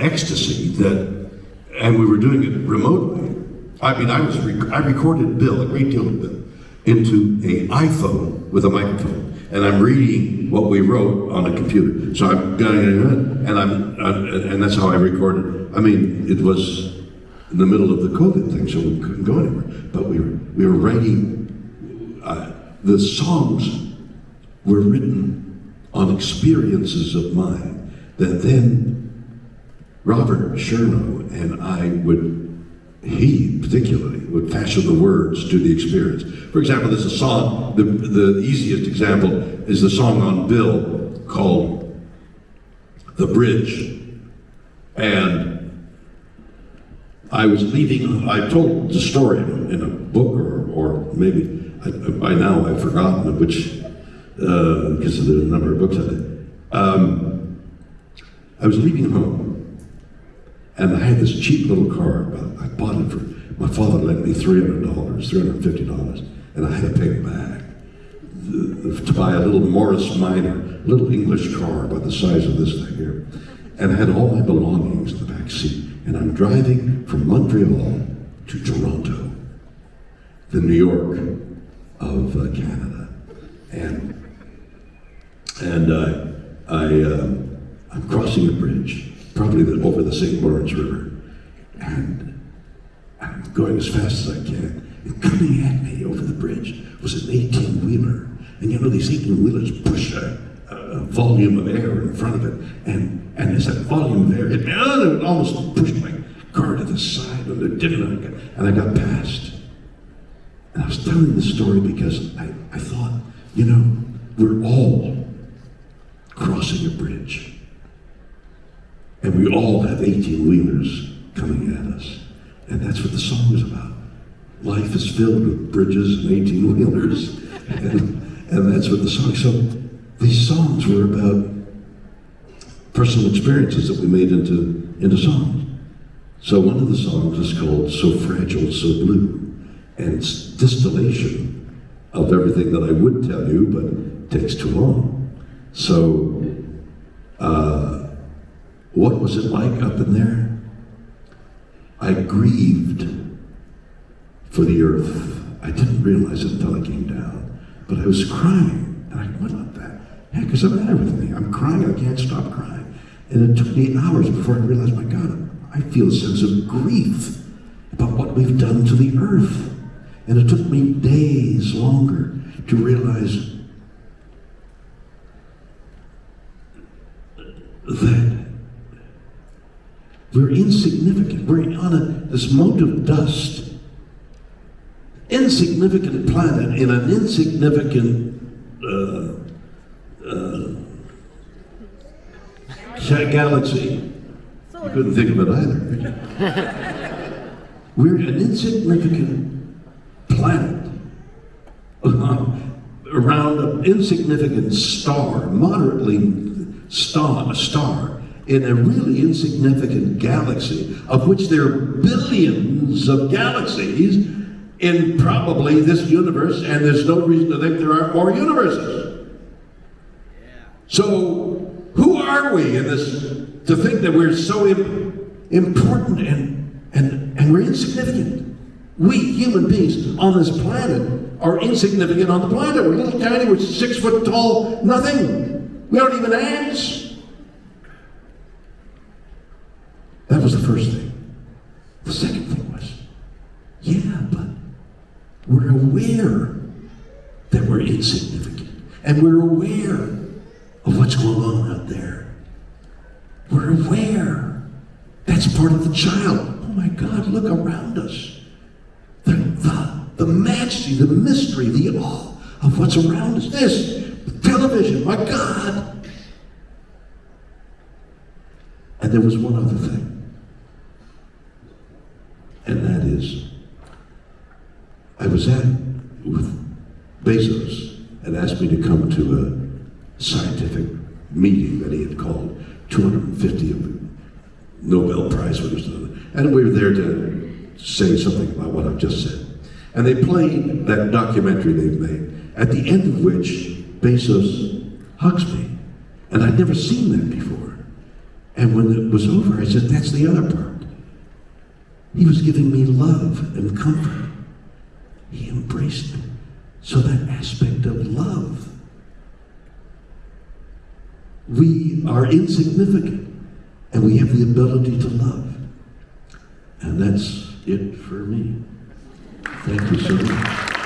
ecstasy that, and we were doing it remotely. I mean, I was rec- I recorded Bill, a great deal of Bill, into a iPhone with a microphone, and I'm reading what we wrote on a computer. So I'm going, and I'm, uh, and that's how I recorded. I mean, it was in the middle of the COVID thing, so we couldn't go anywhere. But we were we were writing. Uh, the songs were written on experiences of mine that then Robert Sharenow and I would he particularly would fashion the words to the experience. For example, there's a song, the, the easiest example is the song on Bill called The Bridge. And I was leaving, I told the story in, a book or, or maybe, I, by now I've forgotten which, uh, because there's a number of books on it. Um, I was leaving home and I had this cheap little car. I bought it for, my father lent me $300, $350, and I had to pay it back to buy a little Morris Minor, little English car about the size of this thing here. And I had all my belongings in the back seat. And I'm driving from Montreal to Toronto, the New York of uh, Canada. And, and uh, I, uh, I'm crossing a bridge probably the, over the St. Lawrence River. And I'm going as fast as I can. And coming at me over the bridge was an 18 wheeler. And you know, these 18 wheelers push a, a, volume of air in front of it. And, and as that volume of air hit me, oh, it almost pushed my car to the side, and it didn't. And I got past. And I was telling this story because I, I thought, you know, we're all crossing a bridge. And we all have 18 wheelers coming at us. And that's what the song is about. Life is filled with bridges and 18 wheelers. and, and that's what the song So these songs were about personal experiences that we made into, into songs. So one of the songs is called So Fragile, So Blue. And it's distillation of everything that I would tell you, but it takes too long. So, uh, what was it like up in there? I grieved for the earth. I didn't realize it until I came down. But I was crying. And I went what the heck is the matter with me? I'm crying. I can't stop crying. And it took me hours before I realized, my God, I feel a sense of grief about what we've done to the earth. And it took me days longer to realize that we're insignificant. We're on a, this mote of dust. Insignificant planet in an insignificant uh, uh, galaxy. You couldn't think of it either. We're an insignificant planet around an insignificant star, moderately star, a star in a really insignificant galaxy, of which there are billions of galaxies in probably this universe, and there's no reason to think there aren't more universes. So, who are we in this to think that we're so important and, and, and we're insignificant? We human beings on this planet are insignificant on the planet. We're little tiny, we're six foot tall, nothing. We aren't even ants. That was the first thing. The second thing was, yeah, but we're aware that we're insignificant. And we're aware of what's going on out there. We're aware. That's part of the child. Oh my God, look around us. The, the, the majesty, the mystery, the awe of what's around us. This, television, my God. And there was one other thing and that is, I was at with Bezos and asked me to come to a scientific meeting that he had called 250 of Nobel Prize winners, and we were there to say something about what I've just said. And they played that documentary they've made, at the end of which Bezos hugs me. And I'd never seen that before. And when it was over, I said, That's the other part. He was giving me love and comfort. He embraced me. So that aspect of love. We are insignificant and we have the ability to love. And that's it for me. Thank you so much.